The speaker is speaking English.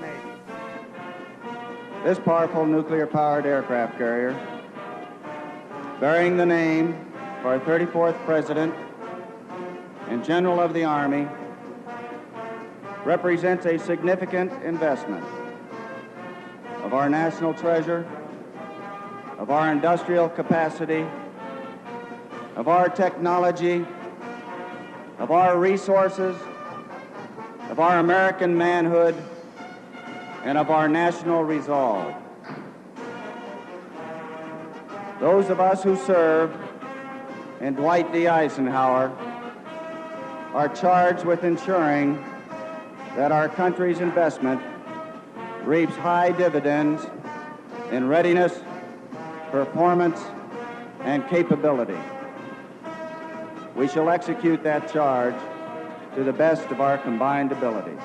the This powerful nuclear-powered aircraft carrier, bearing the name of our 34th President and General of the Army, represents a significant investment of our national treasure, of our industrial capacity, of our technology, of our resources, of our American manhood, and of our national resolve. Those of us who serve in Dwight D. Eisenhower are charged with ensuring that our country's investment reaps high dividends in readiness, performance, and capability. We shall execute that charge to the best of our combined abilities.